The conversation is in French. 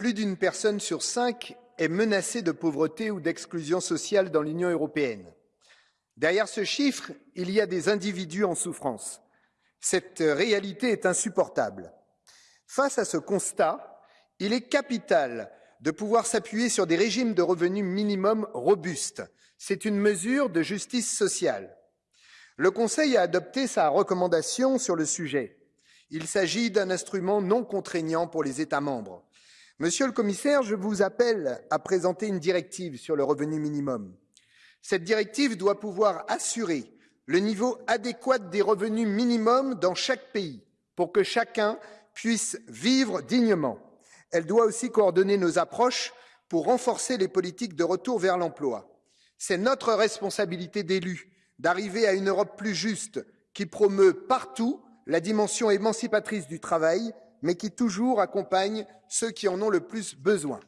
plus d'une personne sur cinq est menacée de pauvreté ou d'exclusion sociale dans l'Union européenne. Derrière ce chiffre, il y a des individus en souffrance. Cette réalité est insupportable. Face à ce constat, il est capital de pouvoir s'appuyer sur des régimes de revenus minimum robustes. C'est une mesure de justice sociale. Le Conseil a adopté sa recommandation sur le sujet. Il s'agit d'un instrument non contraignant pour les États membres. Monsieur le commissaire, je vous appelle à présenter une directive sur le revenu minimum. Cette directive doit pouvoir assurer le niveau adéquat des revenus minimums dans chaque pays pour que chacun puisse vivre dignement. Elle doit aussi coordonner nos approches pour renforcer les politiques de retour vers l'emploi. C'est notre responsabilité d'élus d'arriver à une Europe plus juste qui promeut partout la dimension émancipatrice du travail, mais qui toujours accompagne ceux qui en ont le plus besoin.